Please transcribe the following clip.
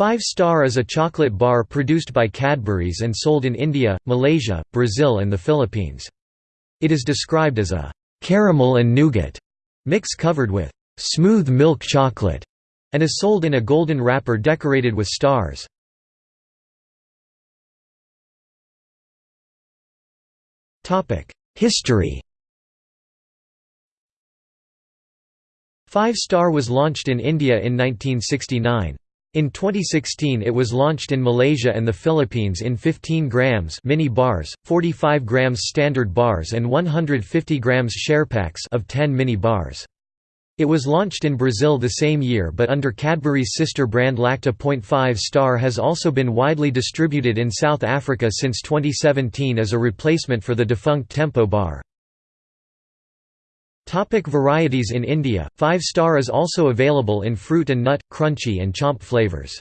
Five Star is a chocolate bar produced by Cadbury's and sold in India, Malaysia, Brazil and the Philippines. It is described as a caramel and nougat mix covered with smooth milk chocolate and is sold in a golden wrapper decorated with stars. History Five Star was launched in India in 1969. In 2016 it was launched in Malaysia and the Philippines in 15 grams mini bars, 45 grams standard bars and 150 grams share packs of 10 mini bars. It was launched in Brazil the same year but under Cadbury's sister brand Lacta. 5 Star has also been widely distributed in South Africa since 2017 as a replacement for the defunct Tempo bar. Topic varieties In India, 5 Star is also available in fruit and nut, crunchy and chomp flavors.